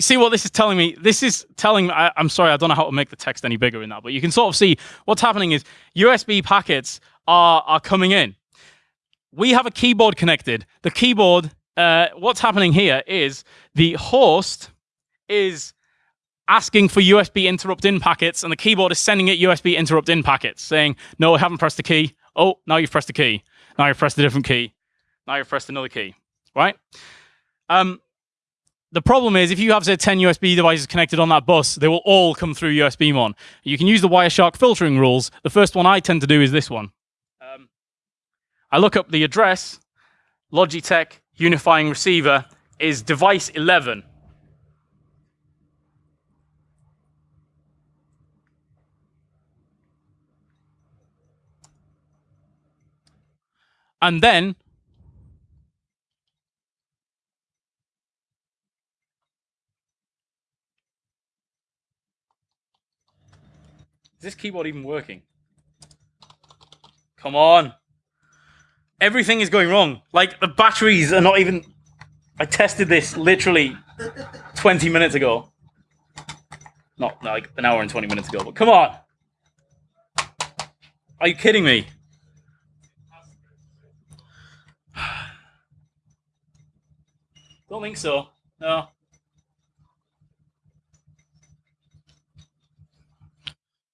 see what this is telling me? This is telling me, I, am sorry, I don't know how to make the text any bigger in that, but you can sort of see what's happening is USB packets are, are coming in. We have a keyboard connected. The keyboard, uh, what's happening here is the host is asking for USB interrupt in packets, and the keyboard is sending it USB interrupt in packets, saying, no, I haven't pressed the key. Oh, now you've pressed the key. Now you've pressed a different key. Now you've pressed another key, right? Um, the problem is if you have, say, 10 USB devices connected on that bus, they will all come through USB Mon. You can use the Wireshark filtering rules. The first one I tend to do is this one. Um, I look up the address, Logitech unifying receiver is device 11. And then Is this keyboard even working? Come on. Everything is going wrong. Like the batteries are not even I tested this literally 20 minutes ago. Not like an hour and 20 minutes ago, but come on. Are you kidding me? Don't think so. No.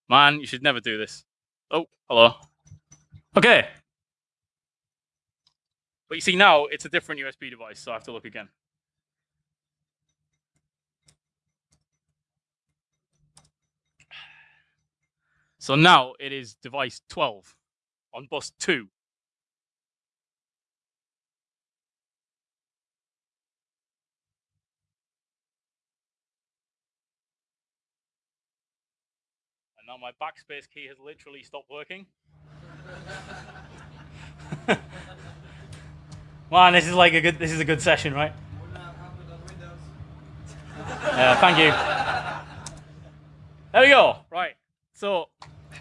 Man, you should never do this. Oh, hello. Okay. But you see now, it's a different USB device, so I have to look again. So now it is device 12 on bus 2. And now my backspace key has literally stopped working. Man, this is like a good this is a good session, right? Uh, thank you. There we go. Right. So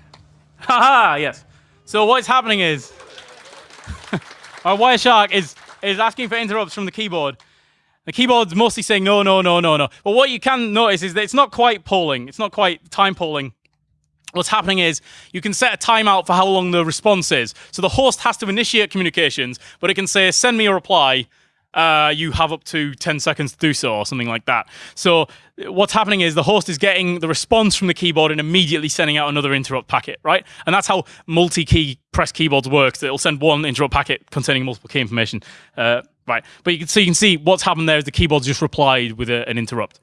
Haha, yes. So what's happening is our Wireshark is is asking for interrupts from the keyboard. The keyboard's mostly saying no, no, no, no, no. But what you can notice is that it's not quite polling. It's not quite time polling what's happening is you can set a timeout for how long the response is. So the host has to initiate communications, but it can say, send me a reply. Uh, you have up to 10 seconds to do so, or something like that. So what's happening is the host is getting the response from the keyboard and immediately sending out another interrupt packet, right? And that's how multi-key press keyboards work. It'll send one interrupt packet containing multiple key information, uh, right? But you can, so you can see what's happened there is the keyboard just replied with a, an interrupt.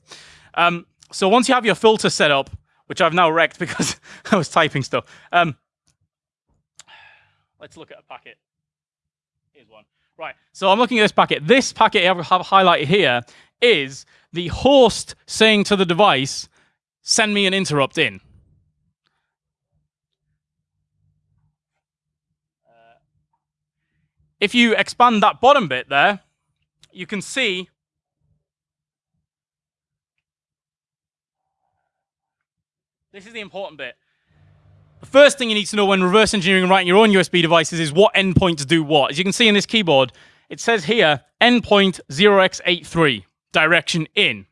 Um, so once you have your filter set up, which I've now wrecked because I was typing stuff. Um, let's look at a packet. Here's one. Right, so I'm looking at this packet. This packet I have highlighted here is the host saying to the device, send me an interrupt in. Uh, if you expand that bottom bit there, you can see This is the important bit. The first thing you need to know when reverse engineering and writing your own USB devices is what endpoints do what. As you can see in this keyboard, it says here endpoint 0x83, direction in.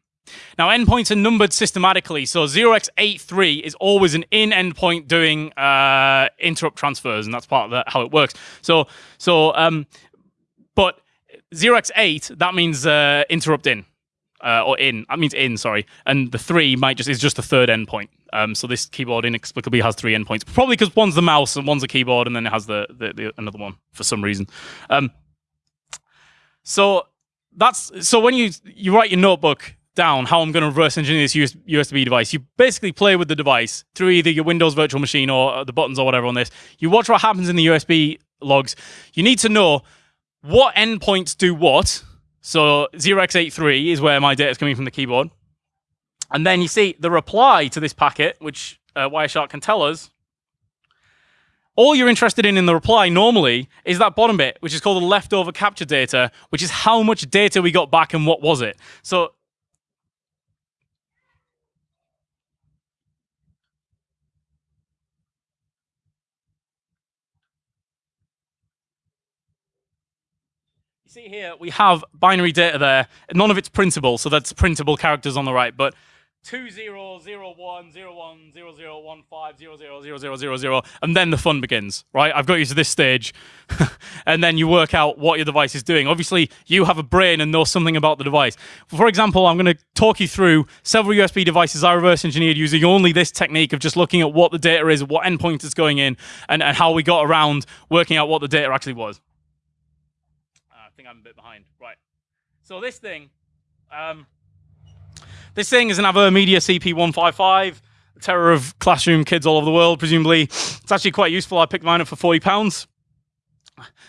Now, endpoints are numbered systematically, so 0x83 is always an in endpoint doing uh, interrupt transfers, and that's part of the, how it works. So, so, um, but 0x8 that means uh, interrupt in uh, or in. That means in, sorry. And the three might just is just the third endpoint. Um, so this keyboard inexplicably has three endpoints, probably because one's the mouse and one's a keyboard, and then it has the, the, the another one for some reason. Um, so that's so when you you write your notebook down how I'm going to reverse engineer this USB device. You basically play with the device through either your Windows virtual machine or uh, the buttons or whatever on this. You watch what happens in the USB logs. You need to know what endpoints do what so 0x83 is where my data is coming from the keyboard. And then you see the reply to this packet, which uh, Wireshark can tell us. All you're interested in in the reply normally is that bottom bit, which is called the leftover capture data, which is how much data we got back and what was it. So see here, we have binary data there. None of it's printable, so that's printable characters on the right. But two zero zero one zero one zero zero one five zero zero zero zero zero zero, and then the fun begins. Right? I've got you to this stage, and then you work out what your device is doing. Obviously, you have a brain and know something about the device. For example, I'm going to talk you through several USB devices I reverse engineered using only this technique of just looking at what the data is, what endpoint is going in, and, and how we got around working out what the data actually was think I'm a bit behind. Right. So this thing, um, this thing is an Avermedia CP155, the terror of classroom kids all over the world, presumably. It's actually quite useful. I picked mine up for 40 pounds.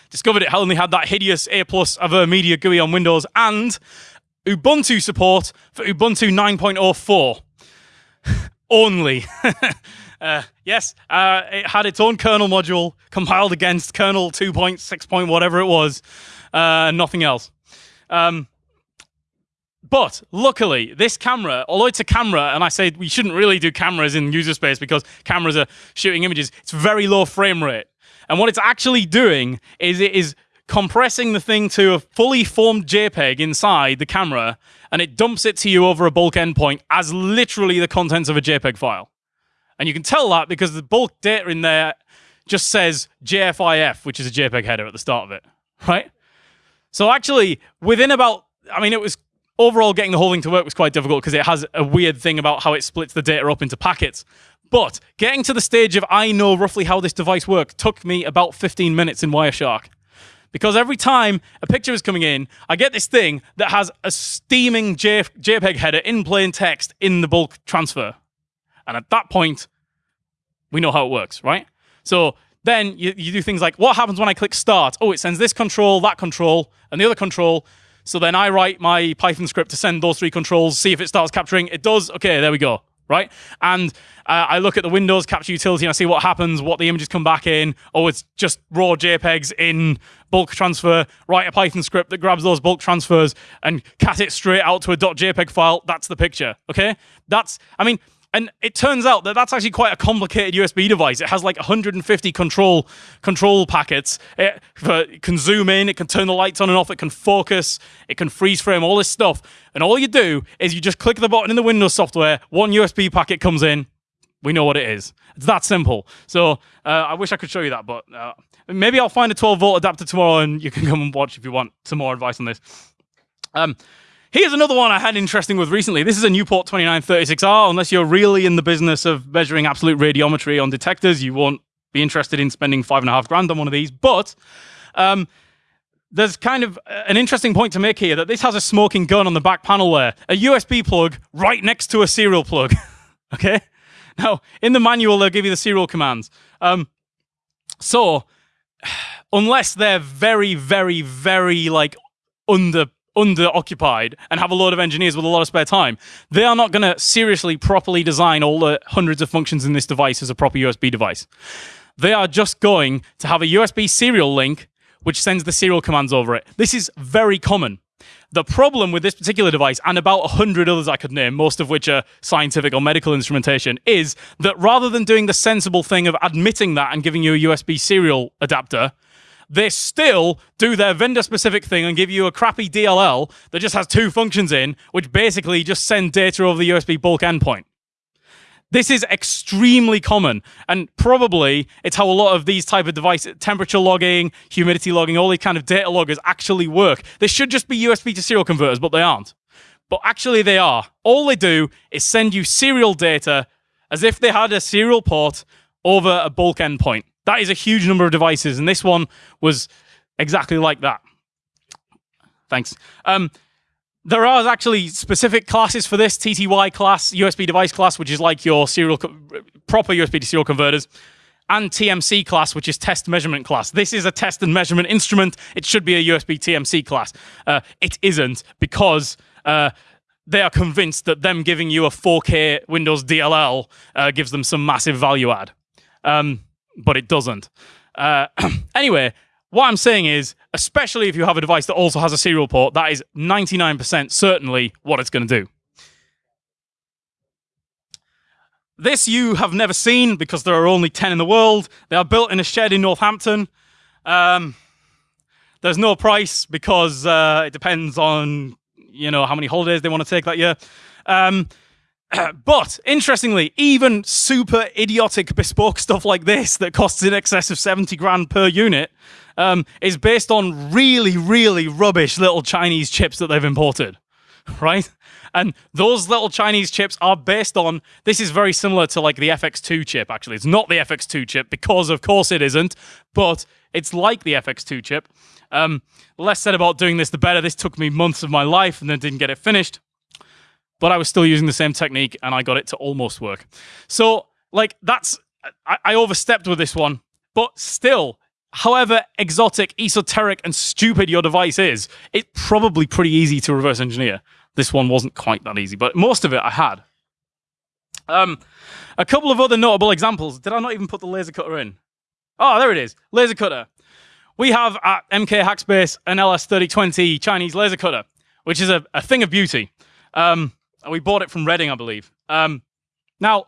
Discovered it only had that hideous A plus Avermedia GUI on Windows and Ubuntu support for Ubuntu 9.04 only. Uh, yes, uh, it had its own kernel module compiled against kernel 2.6. Point whatever it was, uh, nothing else. Um, but luckily, this camera, although it's a camera, and I say we shouldn't really do cameras in user space because cameras are shooting images, it's very low frame rate. And what it's actually doing is it is compressing the thing to a fully formed JPEG inside the camera, and it dumps it to you over a bulk endpoint as literally the contents of a JPEG file. And you can tell that because the bulk data in there just says JFIF, which is a JPEG header at the start of it, right? So actually, within about, I mean, it was overall getting the whole thing to work was quite difficult because it has a weird thing about how it splits the data up into packets. But getting to the stage of I know roughly how this device works took me about 15 minutes in Wireshark. Because every time a picture is coming in, I get this thing that has a steaming JPEG header in plain text in the bulk transfer. And at that point, we know how it works, right? So then you, you do things like, what happens when I click start? Oh, it sends this control, that control, and the other control. So then I write my Python script to send those three controls, see if it starts capturing. It does. Okay, there we go. Right? And uh, I look at the Windows capture utility and I see what happens, what the images come back in. Oh, it's just raw JPEGs in bulk transfer. Write a Python script that grabs those bulk transfers and cat it straight out to a .jpeg file. That's the picture. Okay? That's, I mean, and it turns out that that's actually quite a complicated USB device. It has like 150 control control packets. It, can zoom in, it can turn the lights on and off, it can focus, it can freeze frame, all this stuff. And all you do is you just click the button in the Windows software, one USB packet comes in, we know what it is. It's that simple. So uh, I wish I could show you that, but uh, maybe I'll find a 12 volt adapter tomorrow and you can come and watch if you want some more advice on this. Um, Here's another one I had interesting with recently. This is a Newport 2936R. Unless you're really in the business of measuring absolute radiometry on detectors, you won't be interested in spending five and a half grand on one of these. But um, there's kind of an interesting point to make here that this has a smoking gun on the back panel there, a USB plug right next to a serial plug. okay? Now, in the manual, they'll give you the serial commands. Um, so, unless they're very, very, very like under under-occupied and have a lot of engineers with a lot of spare time, they are not going to seriously properly design all the hundreds of functions in this device as a proper USB device. They are just going to have a USB serial link which sends the serial commands over it. This is very common. The problem with this particular device, and about 100 others I could name, most of which are scientific or medical instrumentation, is that rather than doing the sensible thing of admitting that and giving you a USB serial adapter, they still do their vendor specific thing and give you a crappy DLL that just has two functions in, which basically just send data over the USB bulk endpoint. This is extremely common, and probably it's how a lot of these type of devices, temperature logging, humidity logging, all these kind of data loggers actually work. They should just be USB to serial converters, but they aren't. But actually they are. All they do is send you serial data as if they had a serial port over a bulk endpoint. That is a huge number of devices, and this one was exactly like that. Thanks. Um, there are actually specific classes for this TTY class, USB device class, which is like your serial proper USB to serial converters, and TMC class, which is test measurement class. This is a test and measurement instrument. It should be a USB TMC class. Uh, it isn't because uh, they are convinced that them giving you a 4K Windows DLL uh, gives them some massive value add. Um, but it doesn't. Uh, anyway, what I'm saying is, especially if you have a device that also has a serial port, that is 99% certainly what it's going to do. This you have never seen because there are only 10 in the world. They are built in a shed in Northampton. Um, there's no price because uh, it depends on you know how many holidays they want to take that year. Um, but interestingly, even super idiotic bespoke stuff like this that costs in excess of 70 grand per unit um, is based on really, really rubbish little Chinese chips that they've imported, right? And those little Chinese chips are based on, this is very similar to like the FX2 chip, actually. It's not the FX2 chip because, of course, it isn't, but it's like the FX2 chip. Um, less said about doing this, the better. This took me months of my life and then didn't get it finished but I was still using the same technique and I got it to almost work. So, like, that's, I, I overstepped with this one, but still, however exotic, esoteric, and stupid your device is, it's probably pretty easy to reverse engineer. This one wasn't quite that easy, but most of it I had. Um, a couple of other notable examples. Did I not even put the laser cutter in? Oh, there it is. Laser cutter. We have at MK Hackspace an LS3020 Chinese laser cutter, which is a, a thing of beauty. Um, we bought it from Reading, I believe. Um, now,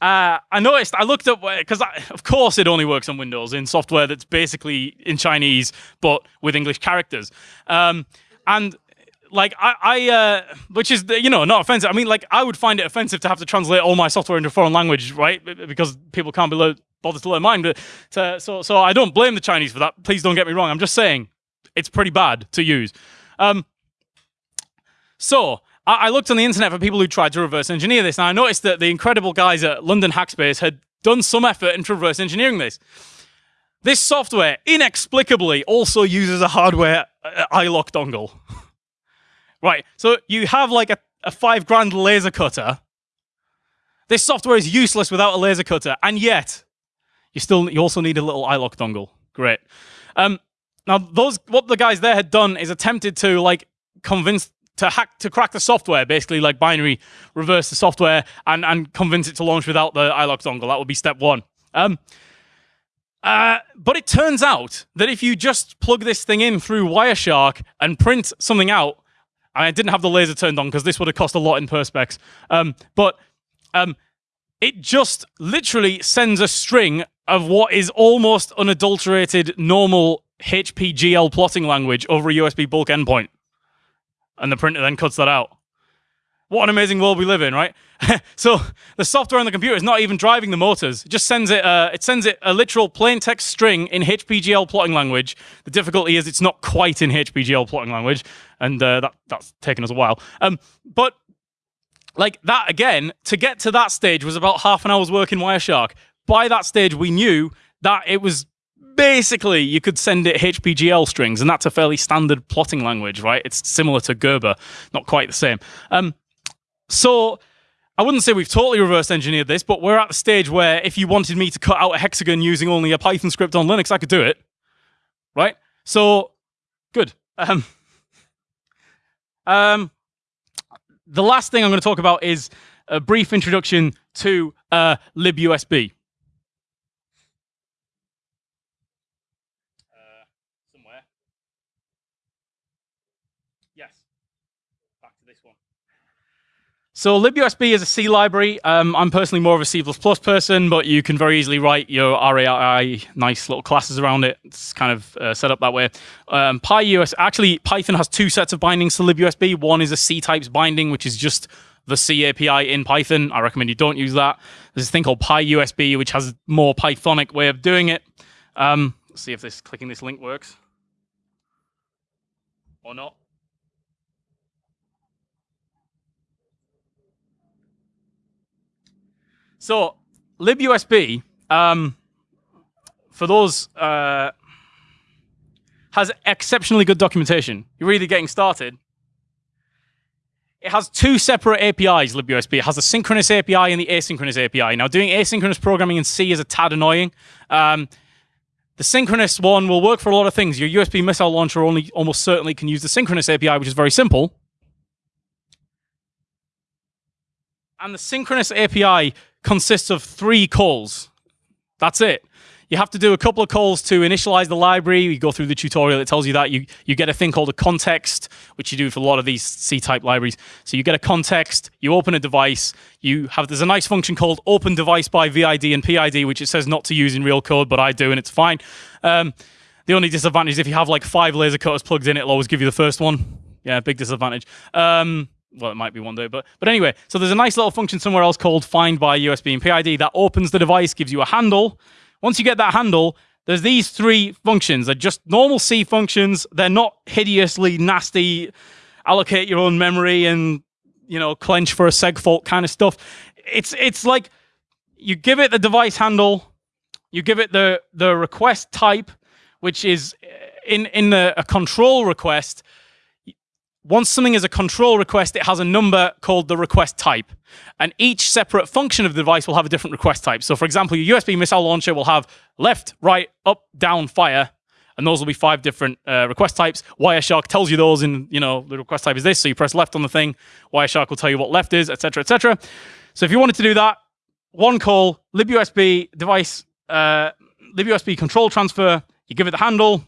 uh, I noticed, I looked up, because of course it only works on Windows in software that's basically in Chinese, but with English characters. Um, and like I, I uh, which is you know not offensive. I mean, like I would find it offensive to have to translate all my software into a foreign language, right? Because people can't be bothered to learn mine. But to, so, so I don't blame the Chinese for that. Please don't get me wrong. I'm just saying it's pretty bad to use. Um, so I, looked on the internet for people who tried to reverse engineer this, and I noticed that the incredible guys at London Hackspace had done some effort into reverse engineering this. This software inexplicably also uses a hardware uh, iLok dongle. right, so you have like a, a five grand laser cutter. This software is useless without a laser cutter, and yet you still you also need a little iLok dongle. Great. Um, now those what the guys there had done is attempted to like convince to hack to crack the software, basically like binary reverse the software and and convince it to launch without the iLok dongle. That would be step one. Um, uh, but it turns out that if you just plug this thing in through Wireshark and print something out, I didn't have the laser turned on because this would have cost a lot in perspex. Um, but um, it just literally sends a string of what is almost unadulterated normal HPGL plotting language over a USB bulk endpoint and the printer then cuts that out. What an amazing world we live in, right? so the software on the computer is not even driving the motors. It just sends it. Uh, it sends it a literal plain text string in HPGL plotting language. The difficulty is it's not quite in HPGL plotting language, and uh, that that's taken us a while. Um, but like that again, to get to that stage was about half an hour's work in Wireshark. By that stage, we knew that it was basically you could send it HPGL strings, and that's a fairly standard plotting language, right? It's similar to Gerber, not quite the same. Um, so I wouldn't say we've totally reverse engineered this, but we're at the stage where if you wanted me to cut out a hexagon using only a Python script on Linux, I could do it, right? So good. Um, um, the last thing I'm going to talk about is a brief introduction to uh, libUSB. So libUSB is a C library. Um, I'm personally more of a C++ person, but you can very easily write your RAI nice little classes around it. It's kind of uh, set up that way. Um, PyUS, actually, Python has two sets of bindings to libUSB. One is a C types binding, which is just the C API in Python. I recommend you don't use that. There's a thing called PyUSB, which has a more Pythonic way of doing it. Um, let's see if this clicking this link works or not. So libUSB, um, for those, uh, has exceptionally good documentation. You're really getting started. It has two separate APIs, libUSB. It has the synchronous API and the asynchronous API. Now, doing asynchronous programming in C is a tad annoying. Um, the synchronous one will work for a lot of things. Your USB missile launcher only almost certainly can use the synchronous API, which is very simple. And the synchronous API consists of three calls. That's it. You have to do a couple of calls to initialize the library. You go through the tutorial, it tells you that. You, you get a thing called a context, which you do for a lot of these C-type libraries. So you get a context, you open a device, you have, there's a nice function called open device by VID and PID, which it says not to use in real code, but I do, and it's fine. Um, the only disadvantage is if you have like five laser cutters plugged in, it'll always give you the first one. Yeah, big disadvantage. Um, well, it might be one day, but but anyway, so there's a nice little function somewhere else called find by USB and PID that opens the device, gives you a handle. Once you get that handle, there's these three functions. They're just normal C functions. They're not hideously nasty. Allocate your own memory and you know clench for a segfault kind of stuff. It's it's like you give it the device handle, you give it the the request type, which is in in the, a control request once something is a control request, it has a number called the request type. And each separate function of the device will have a different request type. So for example, your USB missile launcher will have left, right, up, down, fire. And those will be five different uh, request types. Wireshark tells you those in, you know, the request type is this. So you press left on the thing. Wireshark will tell you what left is, etc., etc. So if you wanted to do that, one call, libusb device, uh, libusb control transfer, you give it the handle,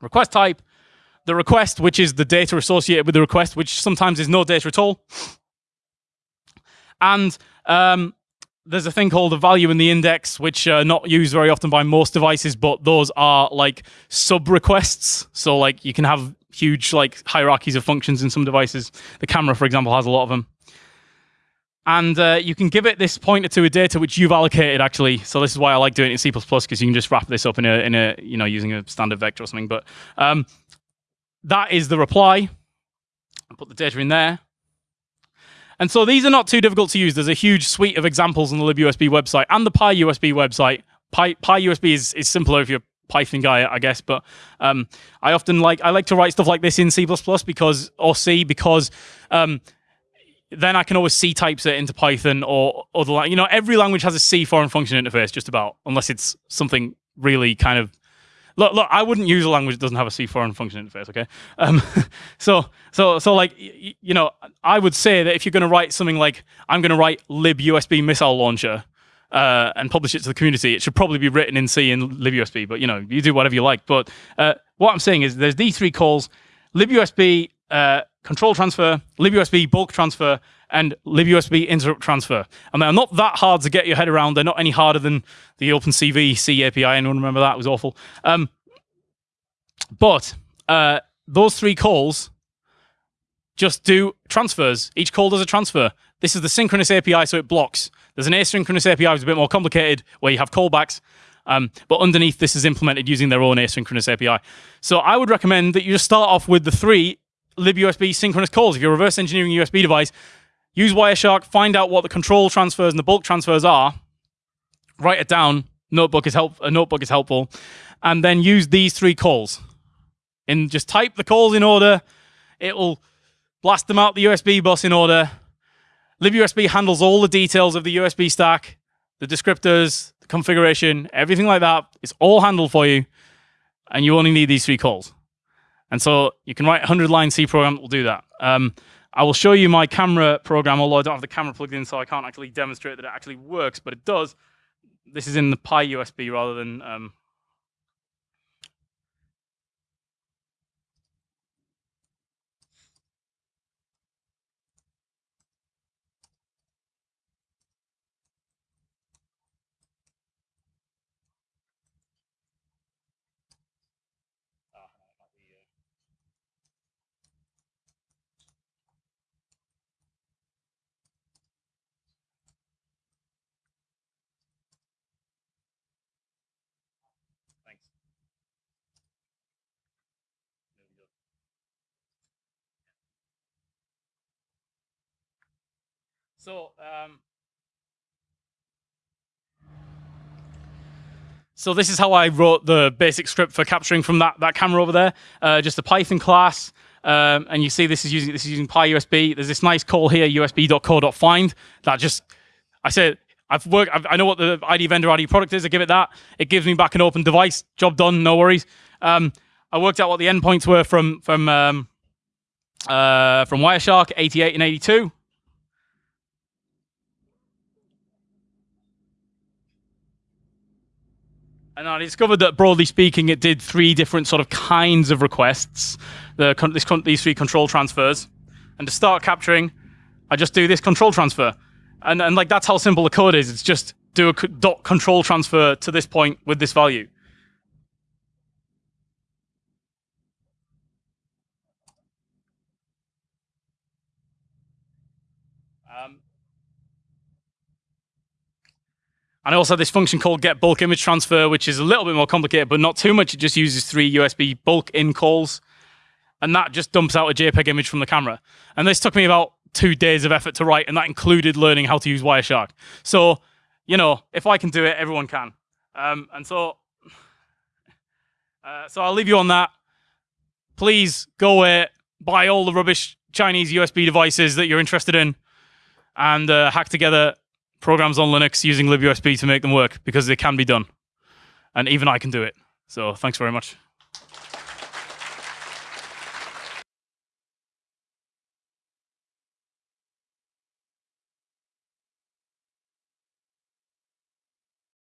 request type, the request, which is the data associated with the request, which sometimes is no data at all. And um, there's a thing called a value in the index, which are not used very often by most devices, but those are like sub requests. So like you can have huge like hierarchies of functions in some devices. The camera, for example, has a lot of them. And uh, you can give it this pointer to a data which you've allocated actually. So this is why I like doing it in C++ because you can just wrap this up in a, in a, you know, using a standard vector or something. But um, that is the reply. I put the data in there. And so these are not too difficult to use. There's a huge suite of examples on the libusb website and the PyUSB website. Pi, PyUSB is, is simpler if you're Python guy, I guess, but um, I often like I like to write stuff like this in C++ because or C because um, then I can always C types it into Python or other. You know, every language has a C foreign function interface, just about, unless it's something really kind of look, look, I wouldn't use a language that doesn't have a C foreign function interface. Okay, um, so so so like you know, I would say that if you're going to write something like I'm going to write libusb missile launcher uh, and publish it to the community, it should probably be written in C and libusb. But you know, you do whatever you like. But uh, what I'm saying is, there's these three calls: libusb uh, control transfer, libusb bulk transfer, and libusb interrupt transfer. And they're not that hard to get your head around. They're not any harder than the OpenCV C API. Anyone remember that? It was awful. Um, but uh, those three calls just do transfers. Each call does a transfer. This is the synchronous API, so it blocks. There's an asynchronous API, which is a bit more complicated, where you have callbacks. Um, but underneath, this is implemented using their own asynchronous API. So I would recommend that you just start off with the three libusb synchronous calls. If you're reverse engineering a USB device, use Wireshark, find out what the control transfers and the bulk transfers are, write it down. Notebook is help. A notebook is helpful, and then use these three calls. And just type the calls in order. It will blast them out the USB bus in order. libusb handles all the details of the USB stack, the descriptors, the configuration, everything like that. It's all handled for you, and you only need these three calls. And so you can write a 100 line C program that will do that. Um, I will show you my camera program, although I don't have the camera plugged in, so I can't actually demonstrate that it actually works, but it does. This is in the PyUSB rather than um, So, um, so this is how I wrote the basic script for capturing from that, that camera over there. Uh, just a Python class. Um, and you see this is using this is using PyUSB. There's this nice call here, usb.core.find. That just I said I've worked. I've, i know what the ID vendor ID product is. I give it that. It gives me back an open device. Job done. No worries. Um, I worked out what the endpoints were from from um, uh, from Wireshark 88 and 82. And I discovered that broadly speaking, it did three different sort of kinds of requests. The, this, these three control transfers. And to start capturing, I just do this control transfer. And, and like that's how simple the code is. It's just do a dot control transfer to this point with this value. And I also have this function called get bulk image transfer, which is a little bit more complicated, but not too much. It just uses three USB bulk in calls. And that just dumps out a JPEG image from the camera. And this took me about two days of effort to write, and that included learning how to use Wireshark. So, you know, if I can do it, everyone can. Um, and so, uh, so I'll leave you on that. Please go away, buy all the rubbish Chinese USB devices that you're interested in, and uh, hack together programs on Linux using libusb to make them work because they can be done. And even I can do it. So thanks very much.